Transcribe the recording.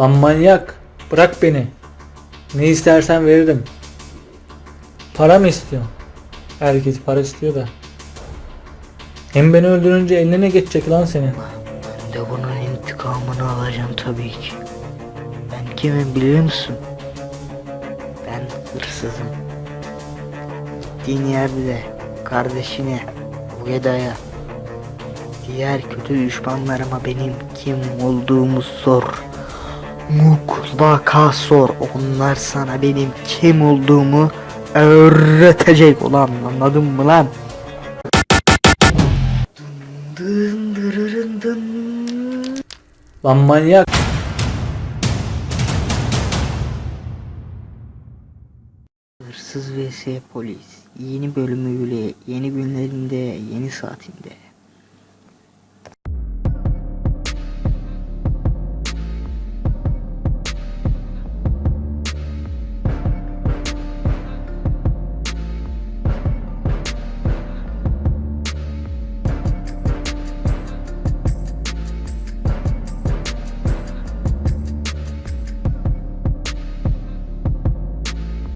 Lan manyak. Bırak beni. Ne istersen veririm. Para mı istiyorsun? Herkes para istiyor da. Hem beni öldürünce eline ne geçecek lan senin? Ben de bunun intikamını alacağım tabii ki. Ben kimim biliyor musun? Ben hırsızım. Gittiğin yerde kardeşine, Ueda'ya, diğer kötü düşmanlarıma benim kim olduğumu sor. Mutlaka sor. Onlar sana benim kim olduğumu öğretecek ulan anladın mı lan? Dın dırırın dın. Lan manyak. Hırsız vs polis yeni bölümüyle yeni günlerinde yeni saatinde.